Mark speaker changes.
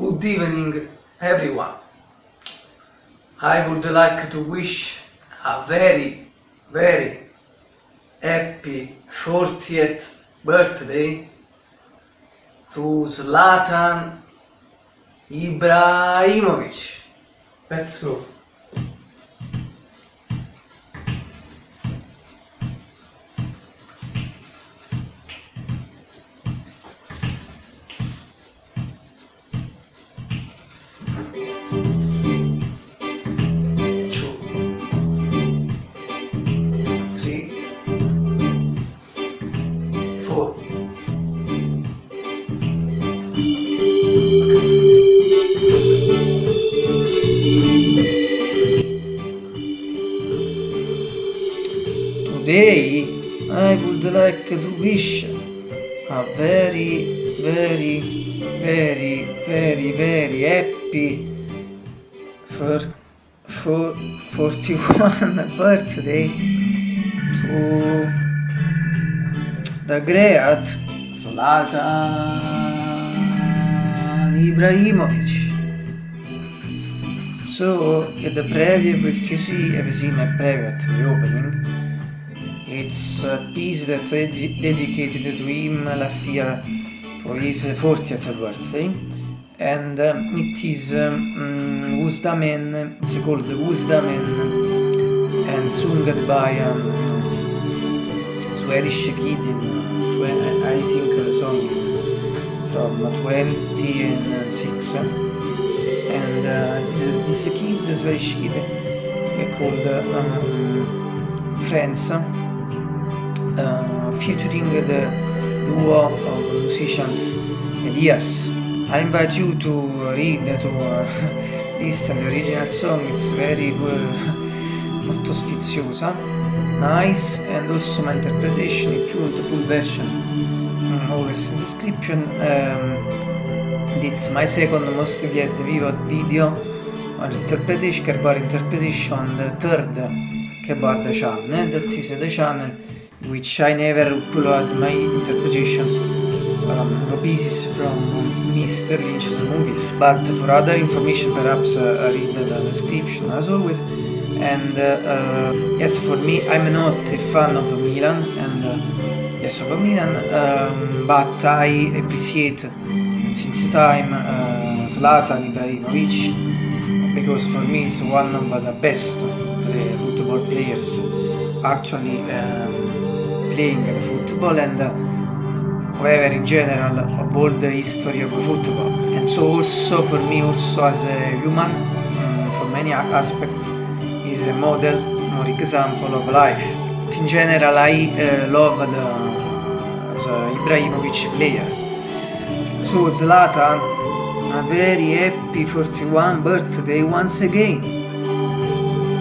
Speaker 1: Good evening, everyone. I would like to wish a very, very happy 40th birthday to Zlatan Ibrahimovic. Let's go.
Speaker 2: Today I would like to wish a very, very, very, very, very happy for, for 41 birthday to the great Zlatan Ibrahimovic. So, at the preview, which you see, have seen a preview at the opening, it's a piece that dedicated to him last year for his 40th birthday, and um, it is um, Who's the Man, it's called Who's the Man, and sung by um, Swedish Kid in, uh, I think the song is from 26, and uh, this, is, this kid, the Swedish Kid, uh, called uh, um, Friends, uh, featuring the duo of musicians Elias. I invite you to read, to uh, listen the original song, it's very molto sfiziosa, nice, and also my interpretation, if you want the full version, mm, always in description. Um, it's my second most viewed vivid video on interpretation, Kerbar interpretation, the third the channel, that is the channel which I never upload my interpretations um, pieces from Mr. Lynch's movies. But for other information, perhaps uh, read the description as always. And uh, uh, yes, for me, I'm not a fan of Milan, and uh, yes, of Milan, um, but I appreciate since time uh, Zlatan Ibrahimovic because for me it's one of the best play, football players actually um, playing football and uh, however in general all the history of football. And so also for me also as a human um, for many aspects is a model or example of life. In general I uh, love the as a Ibrahimovic player. So Zlatan a very happy 41 birthday once again